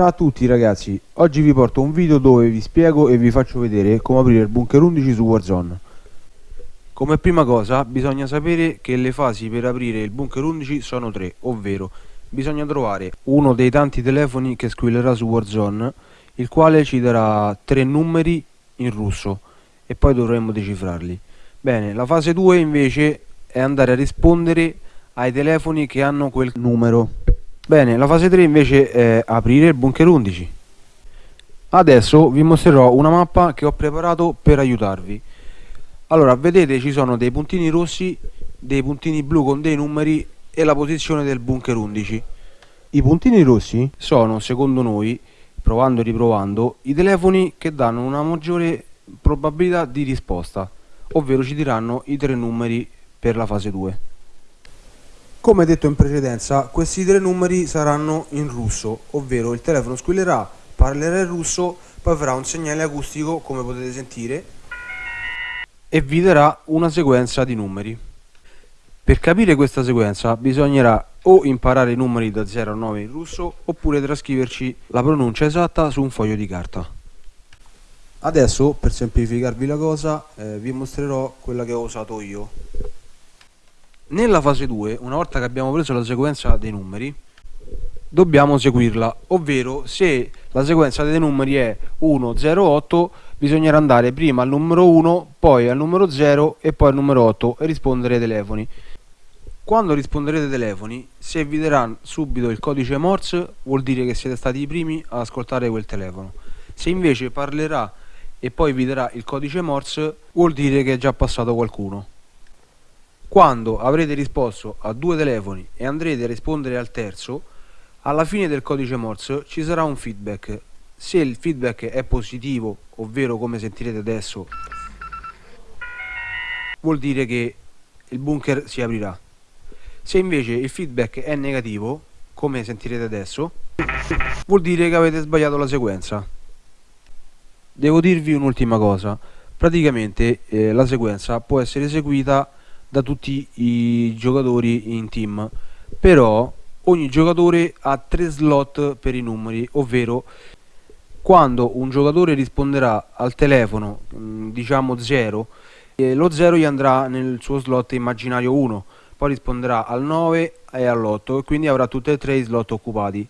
Ciao a tutti ragazzi, oggi vi porto un video dove vi spiego e vi faccio vedere come aprire il bunker 11 su Warzone. Come prima cosa bisogna sapere che le fasi per aprire il bunker 11 sono tre, ovvero bisogna trovare uno dei tanti telefoni che squillerà su Warzone, il quale ci darà tre numeri in russo e poi dovremo decifrarli. Bene, la fase 2 invece è andare a rispondere ai telefoni che hanno quel numero. Bene, la fase 3 invece è aprire il bunker 11. Adesso vi mostrerò una mappa che ho preparato per aiutarvi. Allora, vedete ci sono dei puntini rossi, dei puntini blu con dei numeri e la posizione del bunker 11. I puntini rossi sono, secondo noi, provando e riprovando, i telefoni che danno una maggiore probabilità di risposta, ovvero ci diranno i tre numeri per la fase 2. Come detto in precedenza, questi tre numeri saranno in russo, ovvero il telefono squillerà, parlerà in russo, poi farà un segnale acustico, come potete sentire, e vi darà una sequenza di numeri. Per capire questa sequenza bisognerà o imparare i numeri da 0 a 9 in russo, oppure trascriverci la pronuncia esatta su un foglio di carta. Adesso, per semplificarvi la cosa, eh, vi mostrerò quella che ho usato io. Nella fase 2, una volta che abbiamo preso la sequenza dei numeri, dobbiamo seguirla, ovvero se la sequenza dei numeri è 1, 0, 8, bisognerà andare prima al numero 1, poi al numero 0 e poi al numero 8 e rispondere ai telefoni. Quando risponderete ai telefoni, se vi darà subito il codice Morse, vuol dire che siete stati i primi ad ascoltare quel telefono. Se invece parlerà e poi vi darà il codice Morse, vuol dire che è già passato qualcuno. Quando avrete risposto a due telefoni e andrete a rispondere al terzo, alla fine del codice Morse ci sarà un feedback. Se il feedback è positivo, ovvero come sentirete adesso, vuol dire che il bunker si aprirà. Se invece il feedback è negativo, come sentirete adesso, vuol dire che avete sbagliato la sequenza. Devo dirvi un'ultima cosa. Praticamente eh, la sequenza può essere eseguita da tutti i giocatori in team però ogni giocatore ha tre slot per i numeri ovvero quando un giocatore risponderà al telefono mm, diciamo 0 lo 0 gli andrà nel suo slot immaginario 1 poi risponderà al 9 e all'8 e quindi avrà tutti e tre i slot occupati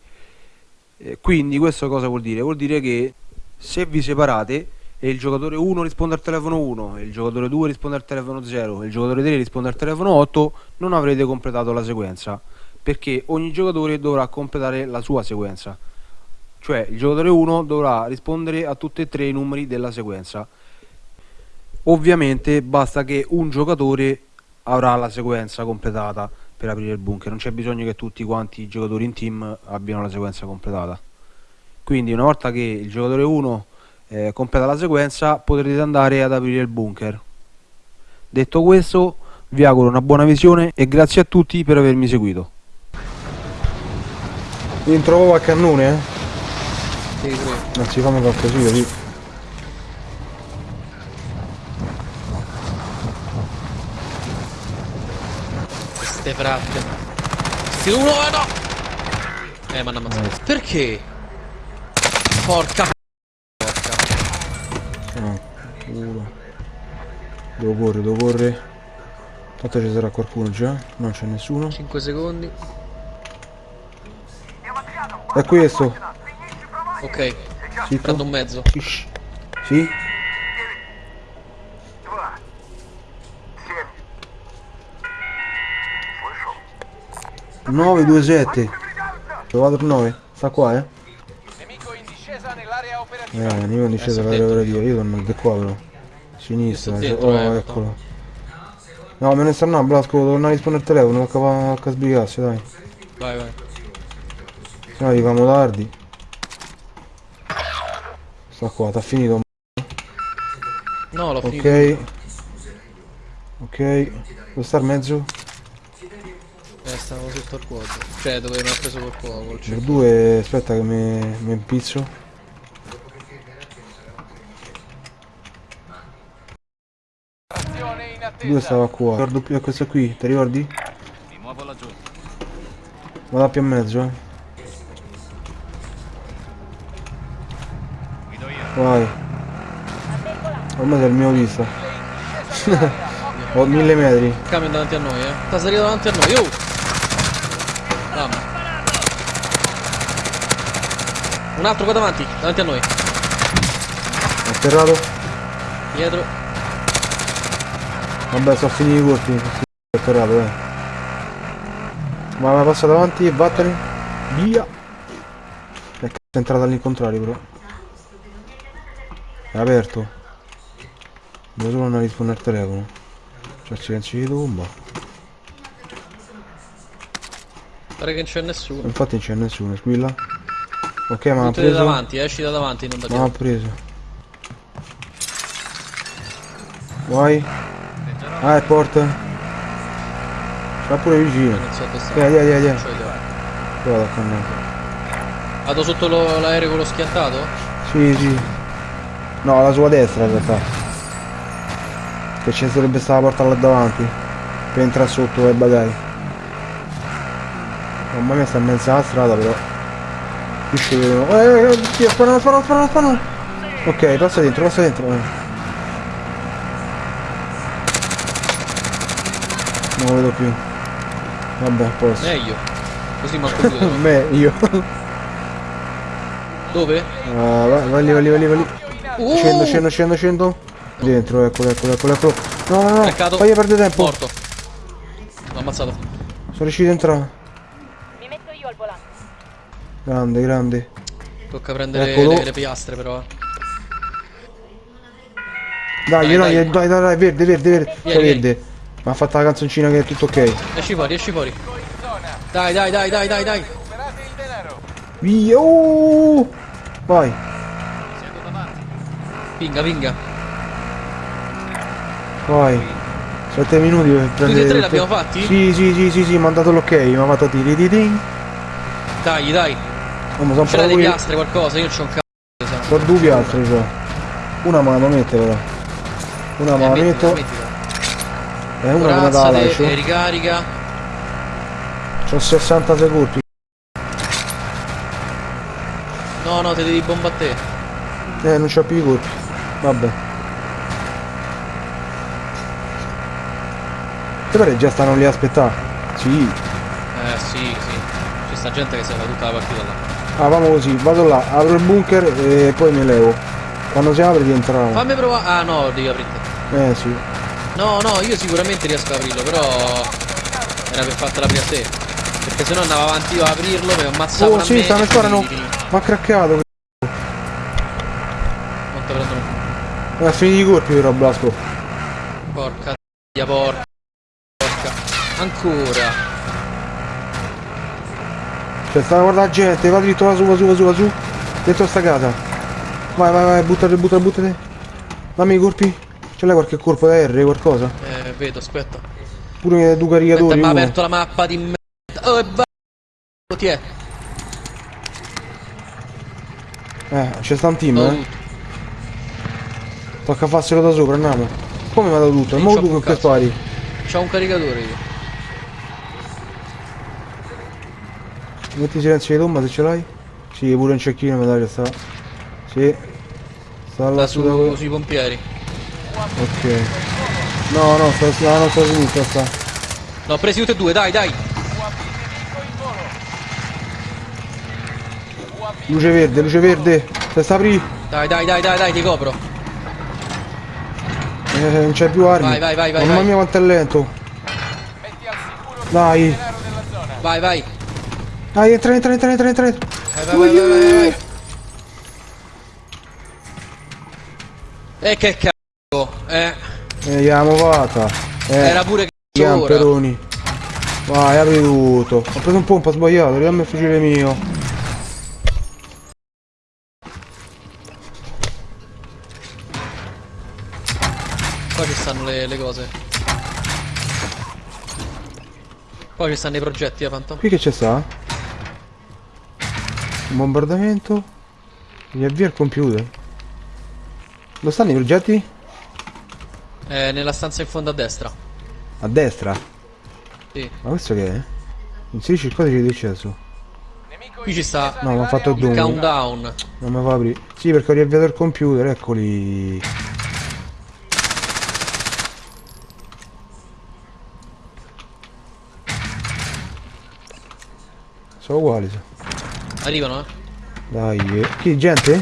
quindi questo cosa vuol dire? vuol dire che se vi separate e il giocatore 1 risponde al telefono 1 e il giocatore 2 risponde al telefono 0 e il giocatore 3 risponde al telefono 8 non avrete completato la sequenza perché ogni giocatore dovrà completare la sua sequenza. Cioè il giocatore 1 dovrà rispondere a tutti e tre i numeri della sequenza. Ovviamente basta che un giocatore avrà la sequenza completata per aprire il bunker. Non c'è bisogno che tutti quanti i giocatori in team abbiano la sequenza completata. Quindi una volta che il giocatore 1 eh, completa la sequenza potrete andare ad aprire il bunker detto questo vi auguro una buona visione e grazie a tutti per avermi seguito mi trovo a cannone eh? Sì, sì. non si fanno qualcosina sì. Queste fratte. Sti uno eh, no! Eh ma non ammazzato. Perché? Porca no, culo devo correre devo correre tanto ci sarà qualcuno già non c'è nessuno 5 secondi. è questo Ok. Zitto. Prendo un mezzo. Shh. sì 9 2 7 trovato il 9 sta qua eh eh nemico in discesa Eh, per sì, operativa io torno di qua però sinistra dentro, oh eh, eccolo no me ne sta andando Blasco devo tornare a rispondere al telefono tocca a sbrigarsi dai Vai, vai. se no arriviamo tardi sta qua t'ha finito No, l'ho finito. ok ok dove sta il mezzo? Eh, stavo sotto al cuoco. Cioè, dove mi ha preso col cuoco. Cioè. due aspetta che mi, mi impizzo due stava qua ricordo più a questo qui ti ricordi? Mi muovo laggiù. vado più a mezzo eh Vai. Ormai sei il mio visto. Ho mille metri. Camion davanti a noi, eh. Sta salito davanti a noi. Oh! Mamma. Un altro qua davanti, davanti a noi. Atterrato. Dietro. Vabbè, sono finiti i colpi. È atterrato, dai. Ma ma passa davanti e vattene. Via. E è entrata all'incontrario però. È aperto. Devo solo andare a rispondere al telefono. C'è il silenzio di tomba. Pare che non c'è nessuno. Infatti non c'è nessuno, squilla. Ok, ma ha preso. davanti, esci da davanti, non da Ma ha dietro. preso. Vai. Ah, è porta. Sta pure vicino. Vieni, vieni. Non c'ho idea. Guarda con me. Vado sotto l'aereo con lo schiantato? Sì, sì. No, alla sua destra in realtà. Che ci dovrebbe stare la porta là davanti. Per entrare sotto e bagagli. Mamma mia sta in mezzo alla strada però. Qui ci vedono. Eh, eh, eh, Dio, sparano, sparano, sparano, sparano. Ok, passa dentro, passa dentro. eh. Non lo vedo più. Vabbè, a posto. Meglio. Così manco due. no? Me, io. Dove? Ah, vai, vai lì, vai lì, vai lì, vai lì. Uh! Scendo, scendo, scendo, scendo. Dentro, eccolo, eccolo, eccolo, eccolo. No, no, no. Peccato. Fai perdere tempo. Morto. L'ho ammazzato. Sono riuscito a entrare. Mi metto io al volante. Grande, grande. Tocca prendere Eccolo. le, le piastre però. eh. Dai, Dai, dai, dai. dai, dai, dai, verde, verde, verde. Vieni, vieni. verde. Ma ha fatto la canzoncina che è tutto ok. Esci fuori, esci fuori. Dai, dai, dai, dai, dai, dai. Via. oh! Vai. Pinga, pinga. Vai. 7 minuti per prendere... e tre l'abbiamo fatti? Sì, sì, sì, sì, sì, mi ha dato l'ok, mi ha fatto tiri di ding. Dai, dai. Oh, ma sono C'era delle piastre, qualcosa. Io c'ho un cazzo. Sono due piastre, cioè. Una me la mette però. Una me la metto. E una come la Corazzate lascio. e ricarica. C'ho 66 colpi. No, no, te devi bomba a te. Eh, non c'ho più i colpi. Vabbè. Te pare già stanno lì a aspettare? Sì. Eh, sì, sì. C'è sta gente che se la fa tutta la partita là. Ah, vamo così, vado là, apro il bunker e poi mi levo. Quando si apre rientriamo. Fammi provare. Ah, no, devi aprirti. Eh sì. No, no, io sicuramente riesco ad aprirlo, però era per fartela aprire a te. Perché se no andavo avanti io a aprirlo, mi ammazzavo Oh sì, stanno sparano. Ma ha craccato. Te prendono. Ha finito i colpi però Blasco. Porca tia, porca. Porca. Ancora. Cioè sta guarda la gente, va dritto, va su, va su, va su, va su. Dentro sta casa. Vai, vai, vai, buttate, buttate, buttate. Dammi i colpi. Ce l'hai qualche colpo da R, qualcosa? Eh, vedo, aspetta. Pure due caricatori. mi ha aperto la mappa di merda. Oh, e va. Ti è. Eh, c'è sta un team, Ho eh. Tocca farselo da sopra, andiamo. Come dato tutto? Mo tu con che spari? C'ho un caricatore io. Metti silenzio di tomba se ce l'hai? Sì, pure un cecchino mi dai che sta. Sì. Sta là Da su sui pompieri. Ok. No, no, sta sulla nostra sinistra sta. L'ho presi tutti e due, dai, dai. Luce verde, luce verde. Se sta aprì. Dai, dai, dai, dai, dai, ti copro. Eh, non c'è più armi. Vai, vai, vai, vai, Mamma vai. mia quanto è lento. Metti al sicuro il Dai. Vai, vai. Dai, entra, entra, entra, entra, entra. entra. Vai, vai, vai, vai, vai, vai. E che cazzo. Eh, Eh, l'abbiamo fatta. Eh, era pure gli cazzo ora. amperoni. Vai, apri tutto. Ho preso un pompa sbagliato, ridammi il fucile mio. Qua ci stanno le, le cose. Poi ci stanno i progetti, eh, Phantom. Qui che c'è sta? Un bombardamento. Riavvia il computer. Dove stanno i progetti? Eh, nella stanza in fondo a destra. A destra. Sì. Ma questo che è? Inserisci il codice di accesso. Qui ci sta No, mi ha fatto Maria Doom. countdown. Non mi fa aprire. Sì, perché ho riavviato il computer, eccoli. Sono uguali. Arrivano, eh. Dai, eh. Chi, gente?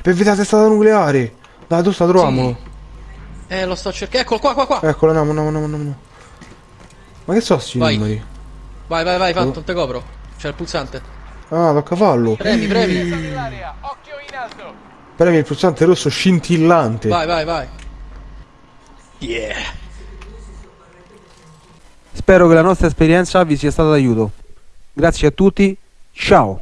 Per la testata nucleare. Dai, tu sta troviamo. Eh, lo sto cercando. Eccolo qua, qua, qua. Eccolo, andiamo, andiamo, andiamo, andiamo. Ma che so sti Vai. numeri? Vai, vai, vai, Phantom, te copro. C'è il pulsante. Ah, tocca farlo. Premi, premi. Chiesa dell'area, occhio in alto. Premi il pulsante rosso scintillante. Vai, vai, vai. Yeah. Spero che la nostra esperienza vi sia stata d'aiuto. Grazie a tutti, ciao!